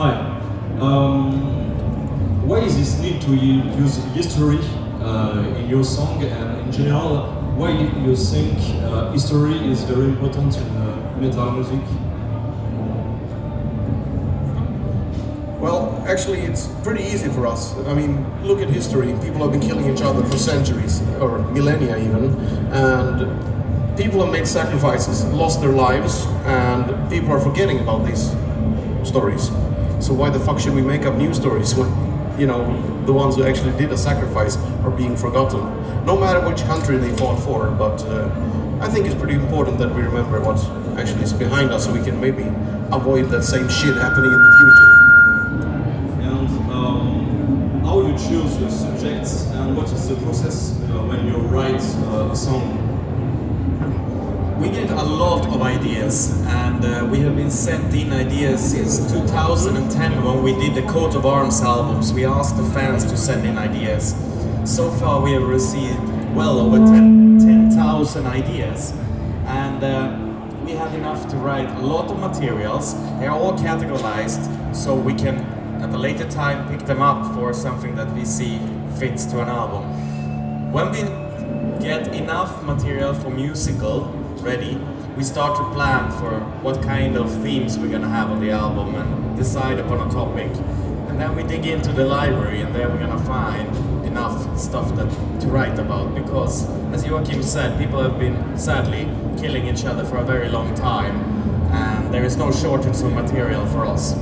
Hi. Um, why is this need to use history uh, in your song and in general? Why you think uh, history is very important in uh, metal music? Well, actually, it's pretty easy for us. I mean, look at history. People have been killing each other for centuries, or millennia even, and people have made sacrifices, lost their lives, and people are forgetting about these stories. So why the fuck should we make up new stories when, you know, the ones who actually did a sacrifice are being forgotten? No matter which country they fought for, but uh, I think it's pretty important that we remember what actually is behind us so we can maybe avoid that same shit happening in the future. And um, how you choose your subjects and what is the process uh, when you write uh, a song? We get a lot of ideas and uh, we have been sent in ideas since 2010 when we did the Coat of Arms albums. We asked the fans to send in ideas. So far we have received well over 10 10,000 ideas and uh, we have enough to write a lot of materials. They are all categorized so we can at a later time pick them up for something that we see fits to an album. When we get enough material for musical ready, we start to plan for what kind of themes we're gonna have on the album and decide upon a topic. And then we dig into the library and there we're gonna find enough stuff that to write about because as Joakim said, people have been sadly killing each other for a very long time and there is no shortage of material for us.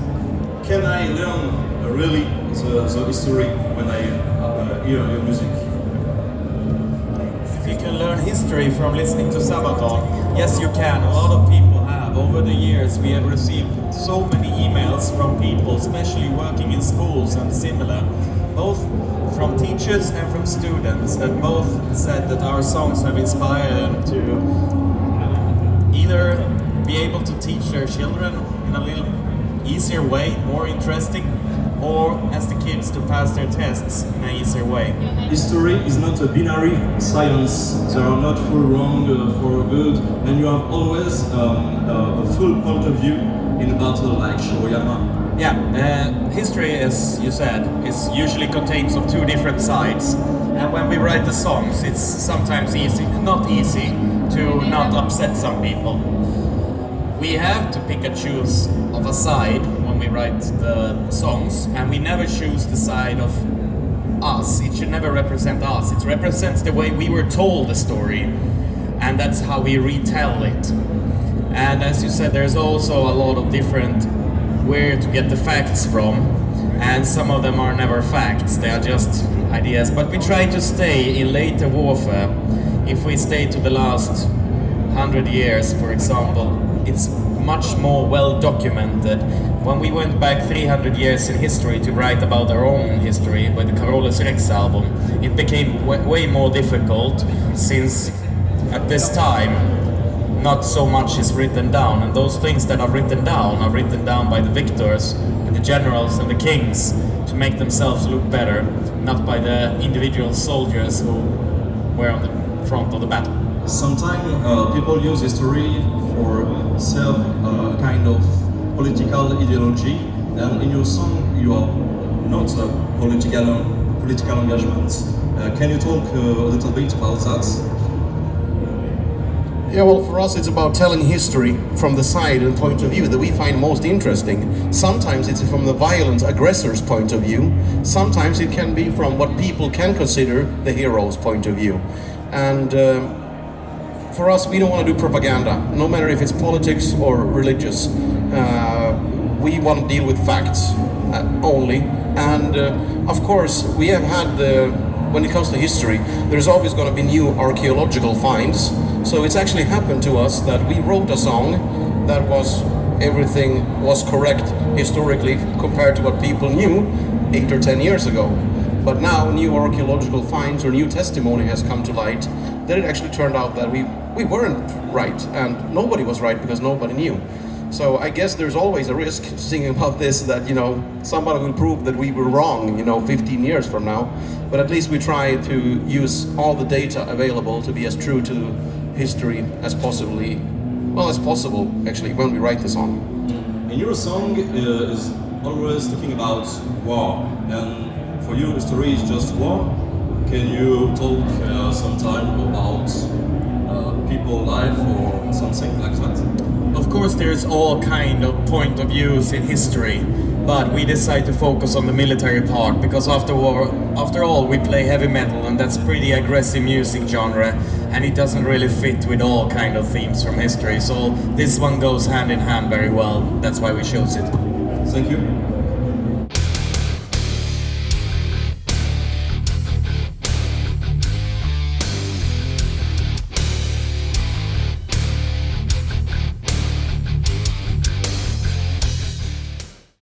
Can I learn really the, the history when I uh, hear your music? Can learn history from listening to Sabaton, yes you can. A lot of people have. Over the years we have received so many emails from people, especially working in schools and similar, both from teachers and from students that both said that our songs have inspired them to either be able to teach their children in a little easier way, more interesting, or ask the kids to pass their tests in an easier way. History is not a binary science. There are not full wrong uh, for good, and you have always um, uh, a full point of view in a battle like Shiroyama. Yeah, uh, history, as you said, is usually contains of two different sides. And when we write the songs, it's sometimes easy, not easy, to not upset some people. We have to pick and choose of a side we write the songs, and we never choose the side of us. It should never represent us. It represents the way we were told the story, and that's how we retell it. And as you said, there's also a lot of different where to get the facts from, and some of them are never facts, they are just ideas. But we try to stay in later warfare. If we stay to the last hundred years, for example, it's much more well documented. When we went back 300 years in history to write about our own history with the Carolus Rex album, it became way more difficult since at this time not so much is written down, and those things that are written down are written down by the victors and the generals and the kings to make themselves look better, not by the individual soldiers who were on the front of the battle. Sometimes uh, people use history for serve a kind of political ideology, and in your song you are not a political political engagement. Uh, can you talk uh, a little bit about that? Yeah, well, for us, it's about telling history from the side and point of view that we find most interesting. Sometimes it's from the violent aggressor's point of view. Sometimes it can be from what people can consider the hero's point of view. And um, for us, we don't want to do propaganda, no matter if it's politics or religious. Uh, we want to deal with facts uh, only. And uh, of course, we have had the when it comes to history, there's always going to be new archaeological finds. So it's actually happened to us that we wrote a song that was everything was correct historically compared to what people knew eight or ten years ago. But now new archaeological finds or new testimony has come to light that it actually turned out that we, we weren't right and nobody was right because nobody knew. So I guess there's always a risk singing about this that, you know, somebody will prove that we were wrong, you know, 15 years from now. But at least we try to use all the data available to be as true to history as possibly, well, as possible, actually, when we write the song. And your song uh, is always talking about war, and for you, history is just war. Can you talk uh, sometime about uh, people life or something like that? Of course, there's all kind of point of views in history, but we decide to focus on the military part because after all, after all, we play heavy metal, and that's pretty aggressive music genre, and it doesn't really fit with all kind of themes from history. So this one goes hand in hand very well. That's why we chose it. Thank you.